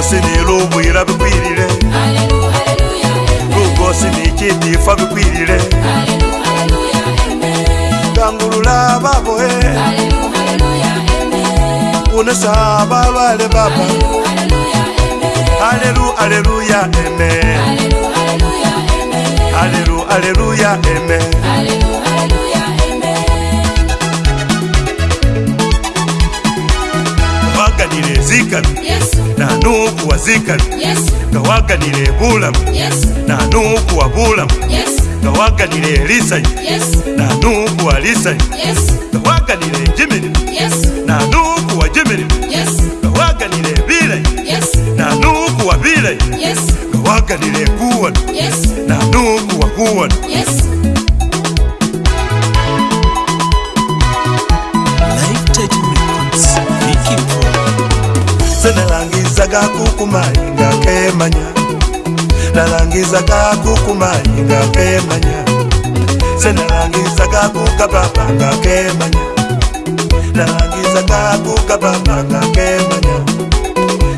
rwose niri umuhira bikwirire rwose ni ikitifa bikwirire ndangurura baboe unesa babare baba aleru aleluya eme aleru aleluya eme aleru, aleluya, wawaganire ezikabi nanuukuwa zikabi gawaganire ebulamu nanuukuwa bulamu gawaganire elisanyu nanuukuwa lisanyu wa ejimirimu nanuukuwa jimirimu gawaganire ebilayi nanuukuwa bilayi gawaganire ekuwano nanuukuwa kuwano senalangizaka kukumainga kemanya nalangizaka kukumainga kemanya senalangizaka kukababanga kemanya nalangizaka kukababanga kemanya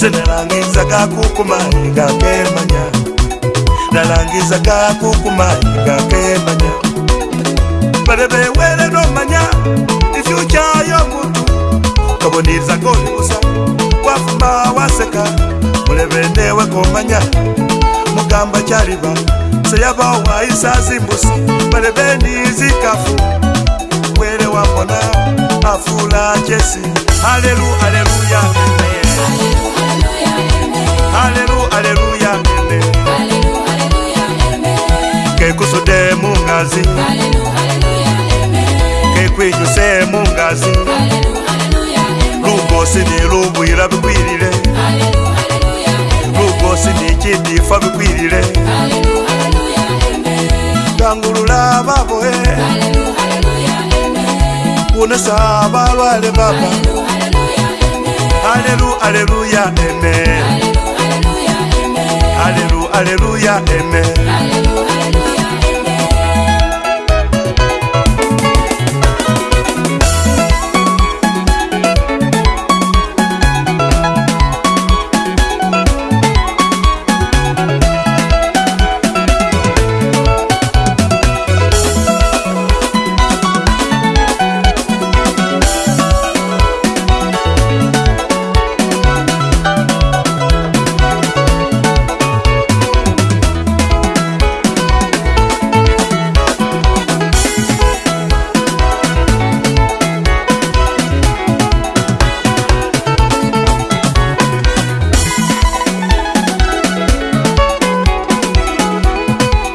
senalangizaka kukumainga kemanya nalangizaka kukumainga kemanya badebewere nomanya ifyucha yomuntu kaboniza kolusa bafumba waseka mulebene wekomanya mugamba kyaliba seyava waisa zimbusi balebeni zikafu wele wambona afula jesi alelu aleluya alelu aleluya mene kekusude mungazi kekwinyuse mungazi Hallelujah rwose nirumbuyira bikwirire rwose nikidifa bikwirire ndangurura baboe unesa balware baba aleluya eme Hallelu,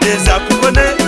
ndeza kubone